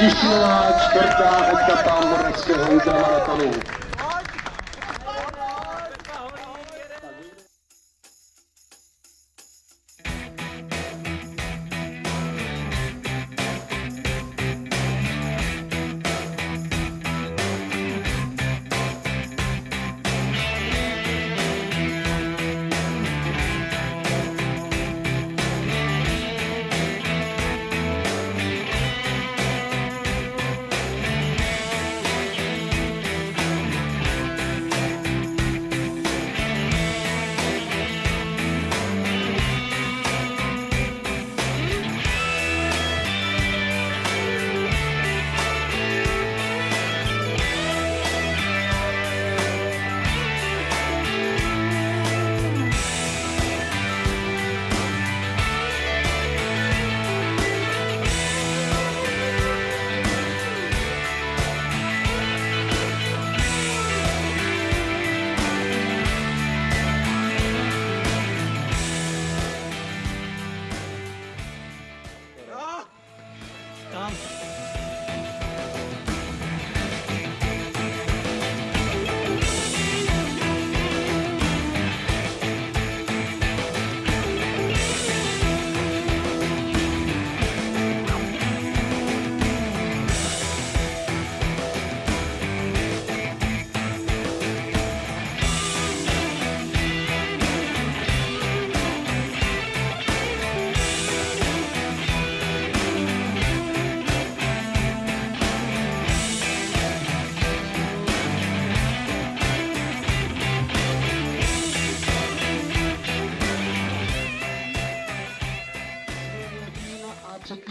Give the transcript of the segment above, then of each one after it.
Tišinová čtvrtá etapa moravského ultramaratonu.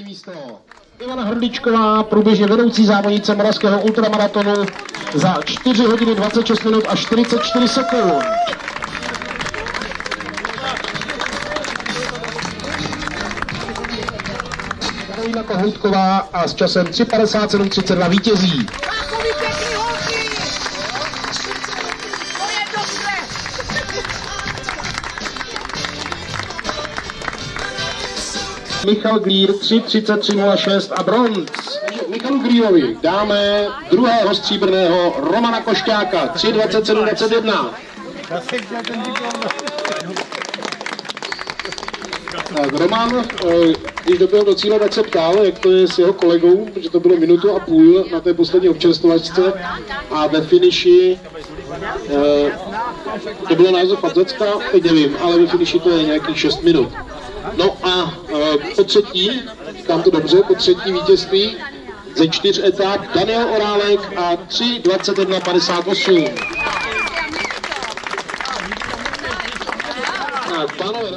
Místo. Ivana Hrdličková, průběžně vedoucí závodnice Moravského ultramaratonu za 4 hodiny 26 minut a 44 sekund. Karolina Kohoutková a s časem 3.57.32 vítězí. Michal Glír 3.33.06 a bronz. Michalu Glírovi dáme druhého stříbrného Romana Košťáka 3.27.21. Tak Roman, eh, když doběhl do cíle, tak se ptal, jak to je s jeho kolegou, protože to bylo minutu a půl na té poslední občerstvovačce a ve finiši eh, to bylo název Padzacka, teď nevím, ale ve finiši to je nějakých 6 minut. No a po třetí, říkám to dobře, po třetí vítězství ze čtyř etap Daniel Orálek a 3.21.58. Tak, pánové,